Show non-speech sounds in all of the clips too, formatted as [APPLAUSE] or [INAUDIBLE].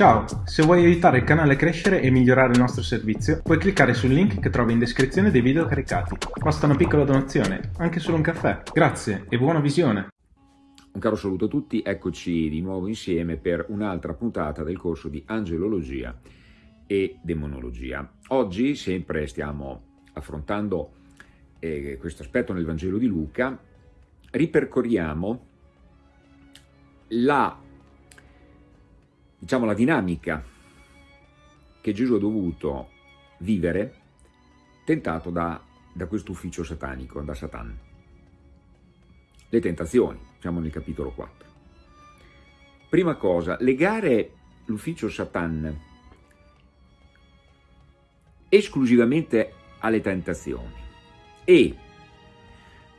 Ciao, se vuoi aiutare il canale a crescere e migliorare il nostro servizio, puoi cliccare sul link che trovi in descrizione dei video caricati. Basta una piccola donazione, anche solo un caffè. Grazie e buona visione! Un caro saluto a tutti, eccoci di nuovo insieme per un'altra puntata del corso di Angelologia e Demonologia. Oggi sempre stiamo affrontando eh, questo aspetto nel Vangelo di Luca, ripercorriamo la diciamo, la dinamica che Gesù ha dovuto vivere tentato da, da questo ufficio satanico, da Satan. Le tentazioni, siamo nel capitolo 4. Prima cosa, legare l'ufficio Satan esclusivamente alle tentazioni e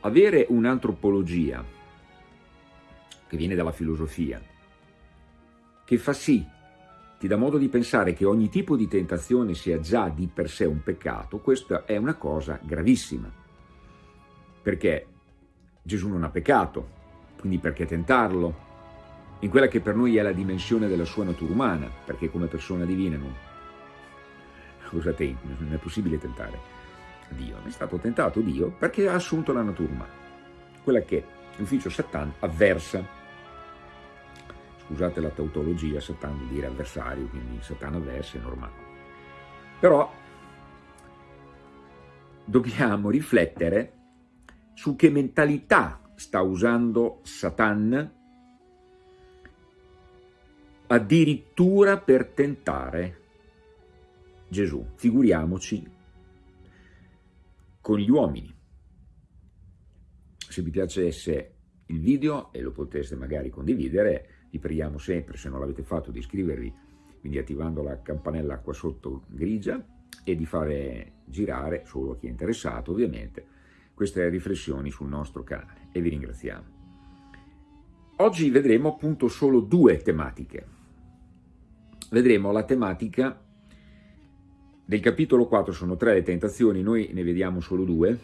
avere un'antropologia che viene dalla filosofia, che fa sì, ti dà modo di pensare che ogni tipo di tentazione sia già di per sé un peccato, questa è una cosa gravissima. Perché Gesù non ha peccato, quindi perché tentarlo? In quella che per noi è la dimensione della sua natura umana, perché come persona divina non, scusate, non è possibile tentare Dio. è stato tentato Dio perché ha assunto la natura umana, quella che l'ufficio Satan avversa scusate la tautologia, Satan vuol dire avversario, quindi Satana avverso è normale. Però dobbiamo riflettere su che mentalità sta usando Satan addirittura per tentare Gesù. Figuriamoci con gli uomini. Se vi piacesse il video e lo poteste magari condividere, vi preghiamo sempre, se non l'avete fatto, di iscrivervi, quindi attivando la campanella qua sotto grigia e di fare girare, solo a chi è interessato ovviamente, queste riflessioni sul nostro canale e vi ringraziamo. Oggi vedremo appunto solo due tematiche. Vedremo la tematica del capitolo 4, sono tre le tentazioni, noi ne vediamo solo due,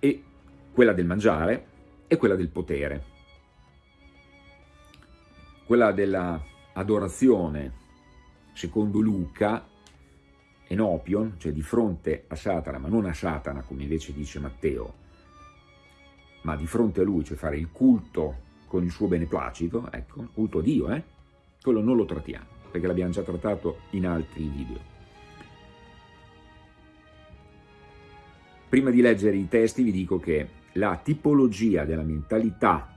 e quella del mangiare, e quella del potere. Quella dell'adorazione, secondo Luca, Enopion, cioè di fronte a Satana, ma non a Satana come invece dice Matteo, ma di fronte a lui, cioè fare il culto con il suo beneplacito, ecco, il culto a Dio, eh? quello non lo trattiamo, perché l'abbiamo già trattato in altri video. Prima di leggere i testi vi dico che la tipologia della mentalità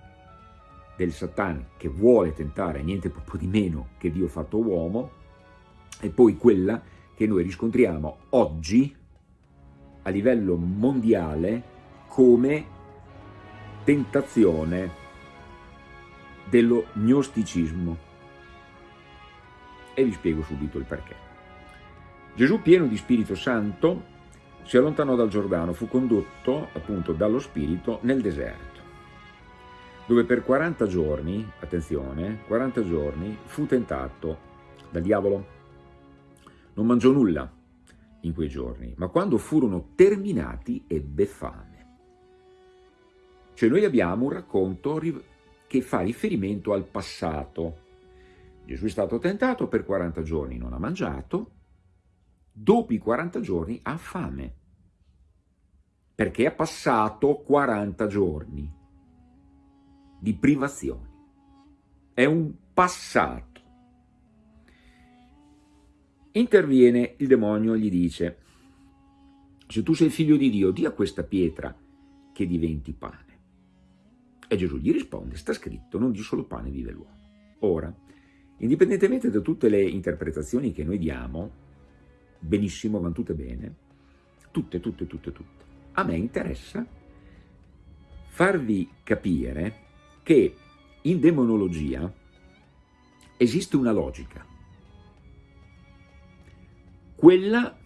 del Satan che vuole tentare niente proprio di meno che Dio fatto uomo e poi quella che noi riscontriamo oggi a livello mondiale come tentazione dello gnosticismo. E vi spiego subito il perché. Gesù pieno di Spirito Santo si allontanò dal Giordano, fu condotto appunto dallo Spirito nel deserto, dove per 40 giorni, attenzione, 40 giorni fu tentato dal diavolo. Non mangiò nulla in quei giorni, ma quando furono terminati ebbe fame. Cioè noi abbiamo un racconto che fa riferimento al passato. Gesù è stato tentato per 40 giorni, non ha mangiato, dopo i 40 giorni ha fame, perché ha passato 40 giorni di privazioni. È un passato. Interviene il demonio e gli dice, se tu sei figlio di Dio, di a questa pietra che diventi pane. E Gesù gli risponde, sta scritto, non di solo pane vive l'uomo. Ora, indipendentemente da tutte le interpretazioni che noi diamo, benissimo, vanno tutte bene, tutte, tutte, tutte, tutte. A me interessa farvi capire che in demonologia esiste una logica, quella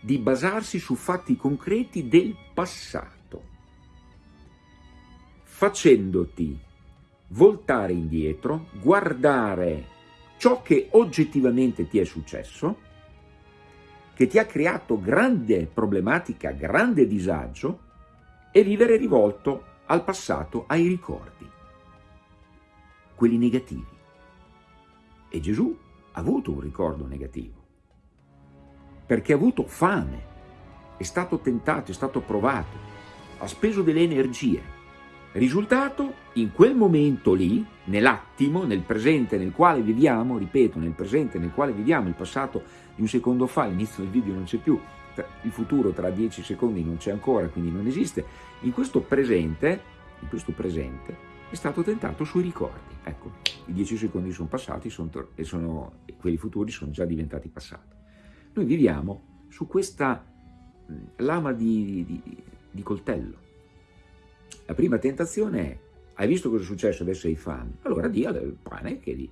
di basarsi su fatti concreti del passato, facendoti voltare indietro, guardare ciò che oggettivamente ti è successo che ti ha creato grande problematica, grande disagio, e vivere rivolto al passato, ai ricordi. quelli negativi. E Gesù ha avuto un ricordo negativo, perché ha avuto fame, è stato tentato, è stato provato, ha speso delle energie. Risultato, in quel momento lì, nell'attimo, nel presente nel quale viviamo, ripeto, nel presente nel quale viviamo, il passato di un secondo fa, l'inizio del video non c'è più, il futuro tra dieci secondi non c'è ancora, quindi non esiste, in questo presente, in questo presente, è stato tentato sui ricordi. Ecco, i dieci secondi sono passati sono, e, sono, quelli futuri sono già diventati passati. Noi viviamo su questa lama di, di, di coltello. La prima tentazione è, hai visto cosa è successo, adesso hai fame, allora di al pane, che di,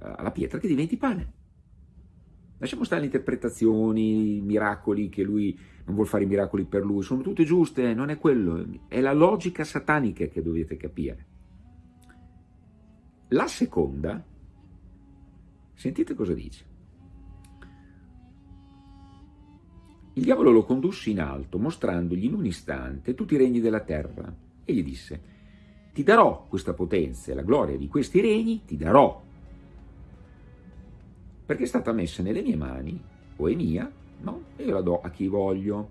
alla pietra che diventi pane. Lasciamo stare le interpretazioni, i miracoli, che lui non vuole fare i miracoli per lui, sono tutte giuste, non è quello, è la logica satanica che dovete capire. La seconda, sentite cosa dice. Il diavolo lo condusse in alto, mostrandogli in un istante tutti i regni della terra, e gli disse, ti darò questa potenza e la gloria di questi regni, ti darò, perché è stata messa nelle mie mani, o è mia, no? E io la do a chi voglio.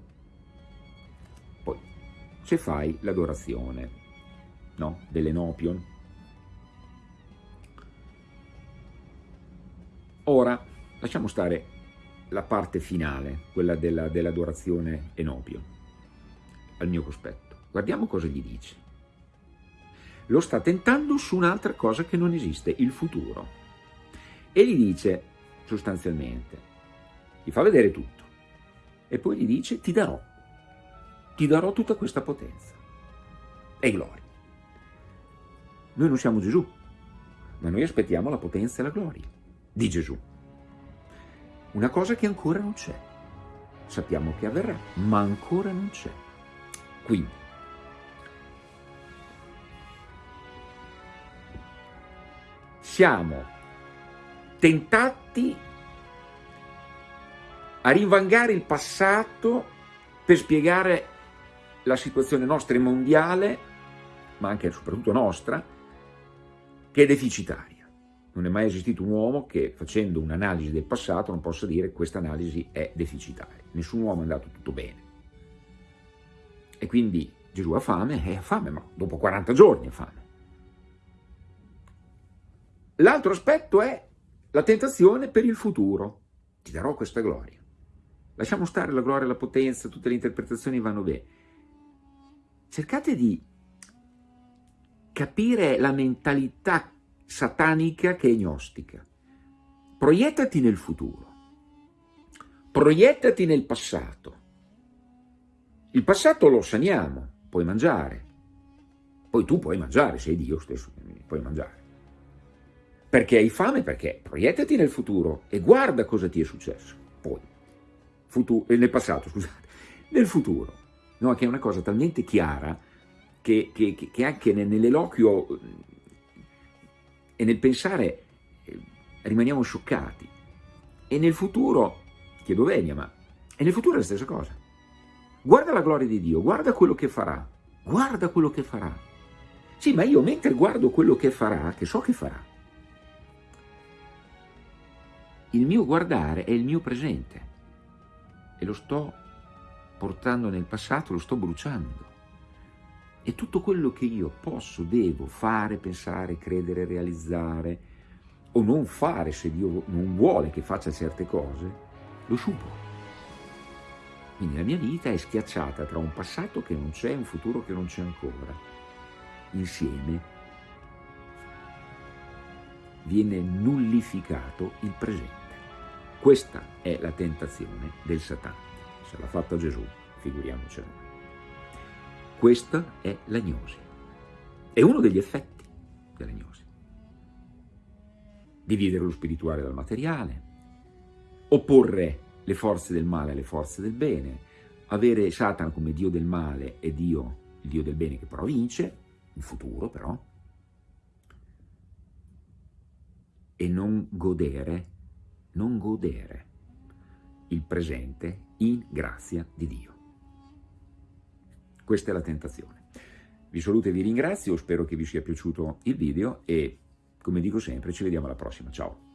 Poi, se fai l'adorazione, no? Dell'Enopion. Ora, lasciamo stare la parte finale, quella dell'adorazione dell Enopion, al mio cospetto. Guardiamo cosa gli dice. Lo sta tentando su un'altra cosa che non esiste, il futuro. E gli dice, sostanzialmente. Gli fa vedere tutto. E poi gli dice, ti darò, ti darò tutta questa potenza e gloria. Noi non siamo Gesù, ma noi aspettiamo la potenza e la gloria di Gesù. Una cosa che ancora non c'è. Sappiamo che avverrà, ma ancora non c'è. Quindi, siamo tentati a rinvangare il passato per spiegare la situazione nostra e mondiale, ma anche e soprattutto nostra, che è deficitaria. Non è mai esistito un uomo che facendo un'analisi del passato non possa dire che questa analisi è deficitaria. Nessun uomo è andato tutto bene. E quindi Gesù ha fame, e ha fame, ma dopo 40 giorni ha fame. L'altro aspetto è la tentazione per il futuro. Ti darò questa gloria. Lasciamo stare la gloria, la potenza, tutte le interpretazioni vanno bene. Cercate di capire la mentalità satanica che è gnostica. Proiettati nel futuro. Proiettati nel passato. Il passato lo saniamo, puoi mangiare. Poi tu puoi mangiare, sei Dio stesso, puoi mangiare. Perché hai fame? Perché proiettati nel futuro e guarda cosa ti è successo. Poi, futuro, eh, nel passato, [LAUGHS] scusate, nel futuro, no? che è una cosa talmente chiara che, che, che anche nell'eloquio e nel pensare eh, rimaniamo scioccati. E nel futuro, chiedo venia, ma e nel futuro è la stessa cosa. Guarda la gloria di Dio, guarda quello che farà, guarda quello che farà. Sì, ma io mentre guardo quello che farà, che so che farà, il mio guardare è il mio presente e lo sto portando nel passato, lo sto bruciando. E tutto quello che io posso, devo fare, pensare, credere, realizzare o non fare se Dio non vuole che faccia certe cose, lo sciupo. Quindi la mia vita è schiacciata tra un passato che non c'è e un futuro che non c'è ancora. Insieme viene nullificato il presente. Questa è la tentazione del Satana. Se l'ha fatta Gesù, figuriamoci noi. Questa è l'agnosi. È uno degli effetti dell'agnosi. Dividere lo spirituale dal materiale, opporre le forze del male alle forze del bene, avere Satana come Dio del male e Dio, il Dio del bene che però vince, in futuro però, e non godere, non godere il presente in grazia di Dio. Questa è la tentazione. Vi saluto e vi ringrazio, spero che vi sia piaciuto il video e come dico sempre ci vediamo alla prossima, ciao!